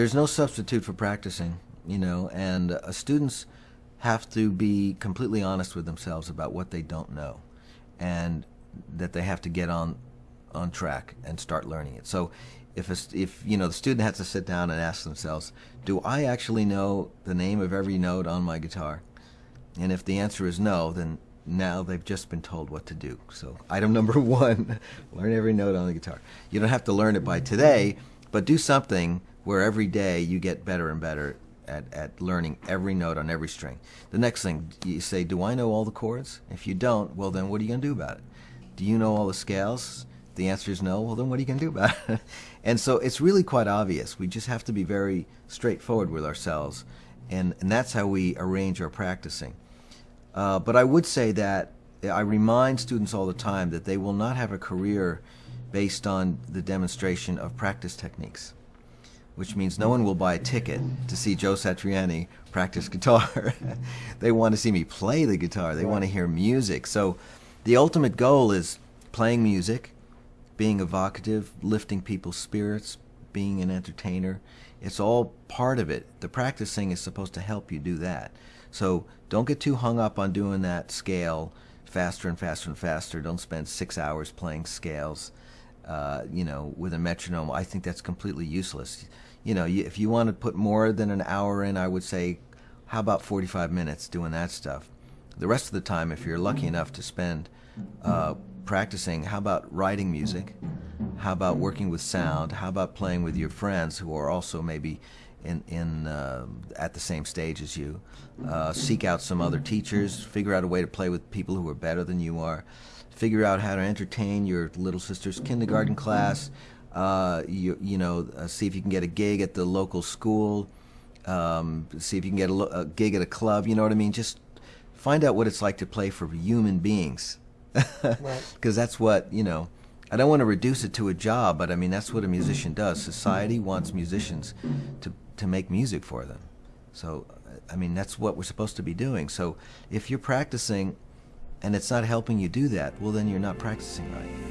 there's no substitute for practicing, you know, and uh, students have to be completely honest with themselves about what they don't know, and that they have to get on on track and start learning it. So, if a, if you know the student has to sit down and ask themselves, do I actually know the name of every note on my guitar? And if the answer is no, then now they've just been told what to do. So, item number one learn every note on the guitar. You don't have to learn it by today, but do something where every day you get better and better at, at learning every note on every string. The next thing, you say, Do I know all the chords? If you don't, well, then what are you going to do about it? Do you know all the scales? The answer is no. Well, then what are you going to do about it? and so it's really quite obvious. We just have to be very straightforward with ourselves, and, and that's how we arrange our practicing. Uh, but I would say that I remind students all the time that they will not have a career based on the demonstration of practice techniques, which means no one will buy a ticket to see Joe Satriani practice guitar. they want to see me play the guitar. They want to hear music. So the ultimate goal is playing music, being evocative, lifting people's spirits, being an entertainer. It's all part of it. The practicing is supposed to help you do that. So don't get too hung up on doing that scale faster and faster and faster. Don't spend six hours playing scales, uh, you know, with a metronome. I think that's completely useless. You know, if you want to put more than an hour in, I would say, how about 45 minutes doing that stuff? The rest of the time, if you're lucky enough to spend uh, practicing, how about writing music? How about working with sound? How about playing with your friends who are also maybe in, in uh, at the same stage as you. Uh, seek out some other teachers. Figure out a way to play with people who are better than you are. Figure out how to entertain your little sister's kindergarten class. Uh, you, you know, uh, see if you can get a gig at the local school. Um, see if you can get a, a, gig at a club. You know what I mean? Just find out what it's like to play for human beings. Because right. that's what you know. I don't want to reduce it to a job, but I mean that's what a musician does. Society wants musicians to to make music for them. So, I mean, that's what we're supposed to be doing. So, if you're practicing and it's not helping you do that, well, then you're not practicing right.